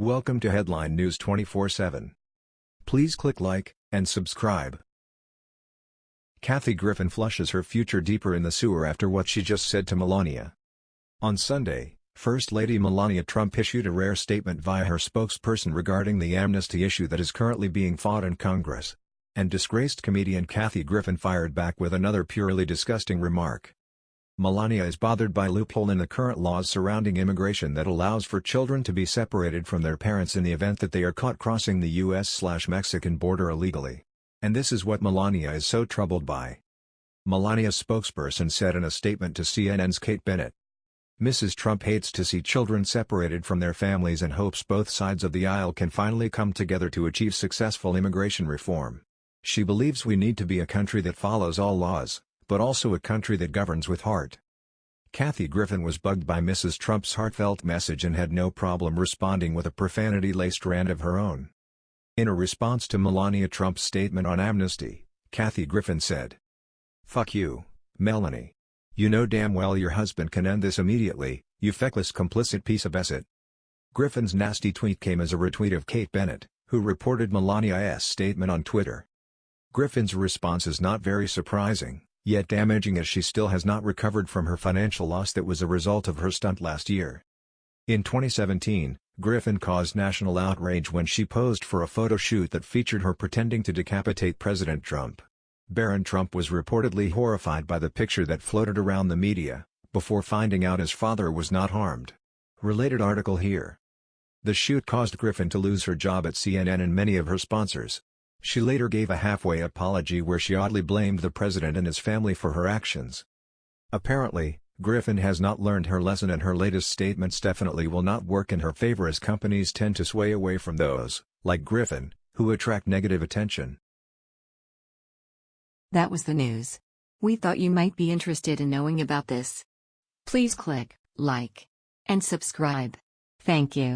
Welcome to Headline News 24/7. Please click like and subscribe. Kathy Griffin flushes her future deeper in the sewer after what she just said to Melania. On Sunday, First Lady Melania Trump issued a rare statement via her spokesperson regarding the amnesty issue that is currently being fought in Congress. And disgraced comedian Kathy Griffin fired back with another purely disgusting remark. Melania is bothered by loophole in the current laws surrounding immigration that allows for children to be separated from their parents in the event that they are caught crossing the US-Mexican border illegally. And this is what Melania is so troubled by. Melania's spokesperson said in a statement to CNN's Kate Bennett. Mrs. Trump hates to see children separated from their families and hopes both sides of the aisle can finally come together to achieve successful immigration reform. She believes we need to be a country that follows all laws, but also a country that governs with heart. Kathy Griffin was bugged by Mrs. Trump's heartfelt message and had no problem responding with a profanity-laced rant of her own. In a response to Melania Trump's statement on amnesty, Kathy Griffin said, Fuck you, Melania. You know damn well your husband can end this immediately, you feckless complicit piece of asset. Griffin's nasty tweet came as a retweet of Kate Bennett, who reported Melania's statement on Twitter. Griffin's response is not very surprising yet damaging as she still has not recovered from her financial loss that was a result of her stunt last year. In 2017, Griffin caused national outrage when she posed for a photo shoot that featured her pretending to decapitate President Trump. Barron Trump was reportedly horrified by the picture that floated around the media, before finding out his father was not harmed. Related article here. The shoot caused Griffin to lose her job at CNN and many of her sponsors, she later gave a halfway apology where she oddly blamed the president and his family for her actions. Apparently, Griffin has not learned her lesson and her latest statements definitely will not work in her favor as companies tend to sway away from those, like Griffin, who attract negative attention. That was the news. We thought you might be interested in knowing about this. Please click like and subscribe. Thank you.